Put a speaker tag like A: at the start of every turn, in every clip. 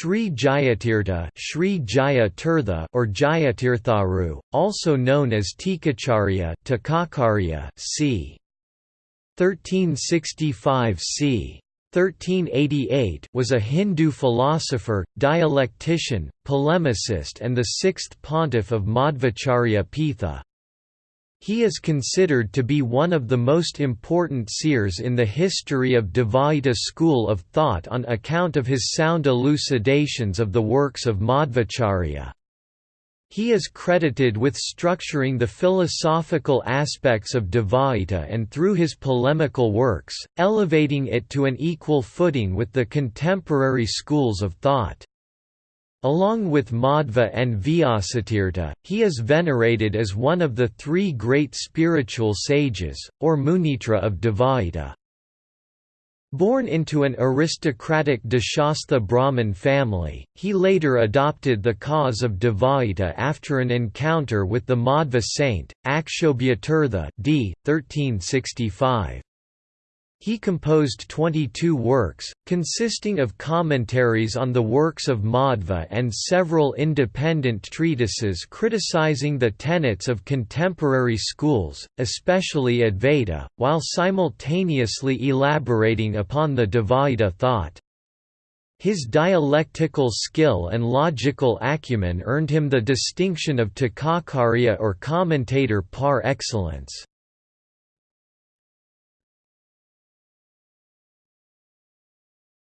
A: Sri Jayatirtha, Sri Jaya or Jayatirtharu, also known as Tikacharya, c. 1365 c. 1388 was a Hindu philosopher, dialectician, polemicist and the sixth pontiff of Madhvacharya Pitha. He is considered to be one of the most important seers in the history of Dvaita school of thought on account of his sound elucidations of the works of Madhvacharya. He is credited with structuring the philosophical aspects of Dvaita and through his polemical works, elevating it to an equal footing with the contemporary schools of thought. Along with Madhva and Vyasatirtha, he is venerated as one of the three great spiritual sages, or Munitra of Dvaita. Born into an aristocratic Deshastha Brahmin family, he later adopted the cause of Dvaita after an encounter with the Madhva saint, Akshobhyatirtha d. 1365. He composed 22 works, consisting of commentaries on the works of Madhva and several independent treatises criticizing the tenets of contemporary schools, especially Advaita, while simultaneously elaborating upon the Dvaita thought. His dialectical skill and logical acumen earned him the distinction of Tikacharya or commentator par excellence.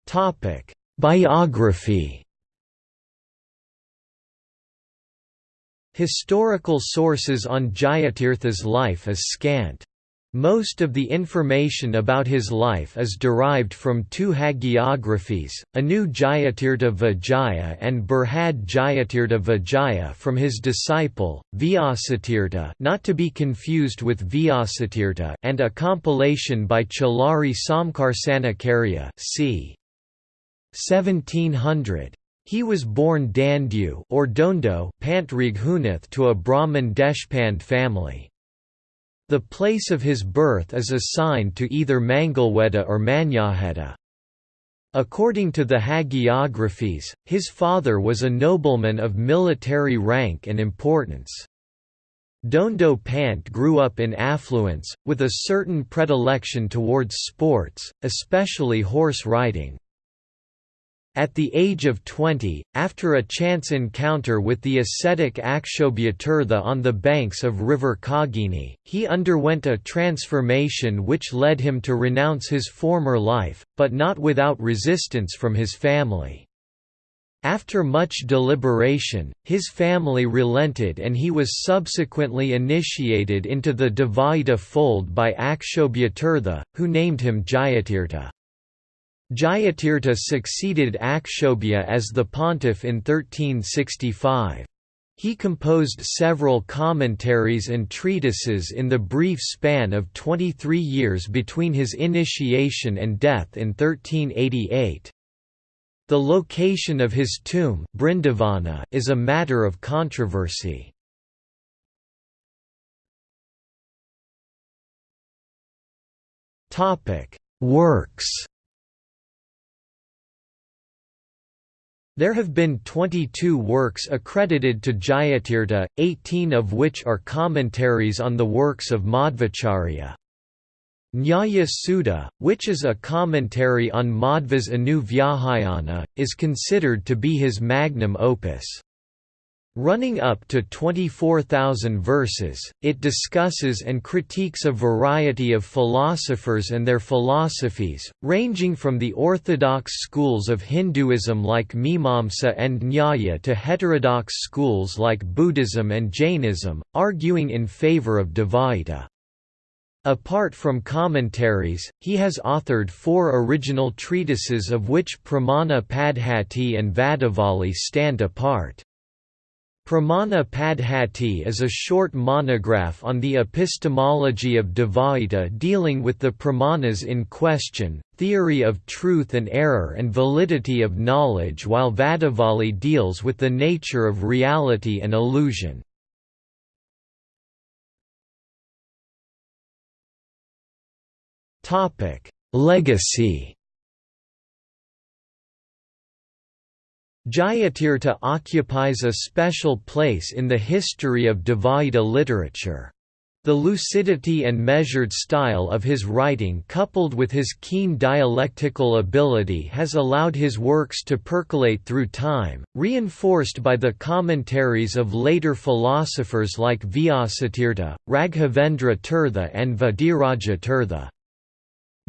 A: Topic: Biography. Historical sources on Jayatirtha's life is scant. Most of the information about his life is derived from two hagiographies, Anu Jayatirtha Vijaya and Brihad Jayatirtha Vijaya from his disciple, Vyasatirtha not to be confused with Vyasatirtha and a compilation by Chalari Samkarsana c. 1700. He was born Dandu or Dondo Pant Raghunath to a Brahmin Deshpande family. The place of his birth is assigned to either Mangalweda or Manyakheta. According to the hagiographies, his father was a nobleman of military rank and importance. Dondo Pant grew up in affluence, with a certain predilection towards sports, especially horse riding. At the age of 20, after a chance encounter with the ascetic Akshobhyatirtha on the banks of river Kagini, he underwent a transformation which led him to renounce his former life, but not without resistance from his family. After much deliberation, his family relented and he was subsequently initiated into the Dvaita fold by Akshobhyatirtha, who named him Jayatirtha. Jayatirtha succeeded Akshobhya as the pontiff in 1365. He composed several commentaries and treatises in the brief span of 23 years between his initiation and death in 1388. The location of his tomb Brindavana is a matter of controversy. Works There have been 22 works accredited to Jayatirtha, 18 of which are commentaries on the works of Madhvacharya. Nyaya Sudha, which is a commentary on Madhva's Anu Vyakhyana, is considered to be his magnum opus. Running up to 24,000 verses, it discusses and critiques a variety of philosophers and their philosophies, ranging from the orthodox schools of Hinduism like Mimamsa and Nyaya to heterodox schools like Buddhism and Jainism, arguing in favor of Dvaita. Apart from commentaries, he has authored four original treatises of which Pramana Padhati and Vadavali stand apart. Pramana Padhati is a short monograph on the epistemology of Dvaita dealing with the pramanas in question, theory of truth and error and validity of knowledge while Vadavali deals with the nature of reality and illusion. Legacy Jayatirtha occupies a special place in the history of Dvaita literature. The lucidity and measured style of his writing coupled with his keen dialectical ability has allowed his works to percolate through time, reinforced by the commentaries of later philosophers like Vyasatirtha, Raghavendra Tirtha and Vadiraja Tirtha.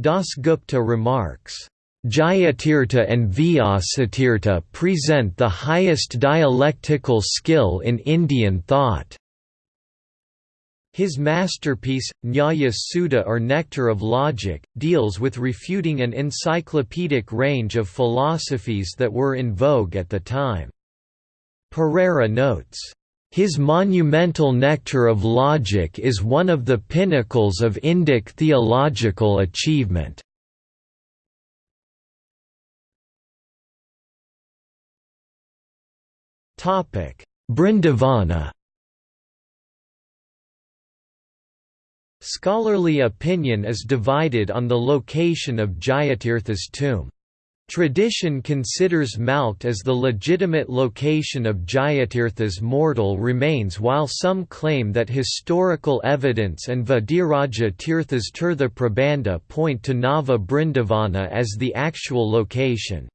A: Dasgupta remarks, Jayatirtha and Vyasatirtha present the highest dialectical skill in Indian thought. His masterpiece, Nyaya Sudha or Nectar of Logic, deals with refuting an encyclopedic range of philosophies that were in vogue at the time. Pereira notes, "...his monumental Nectar of Logic is one of the pinnacles of Indic theological achievement." Brindavana Scholarly opinion is divided on the location of Jayatirtha's tomb. Tradition considers Malkhed as the legitimate location of Jayatirtha's mortal remains while some claim that historical evidence and Vadiraja Tirtha's Tirtha Prabandha point to Nava Brindavana as the actual location.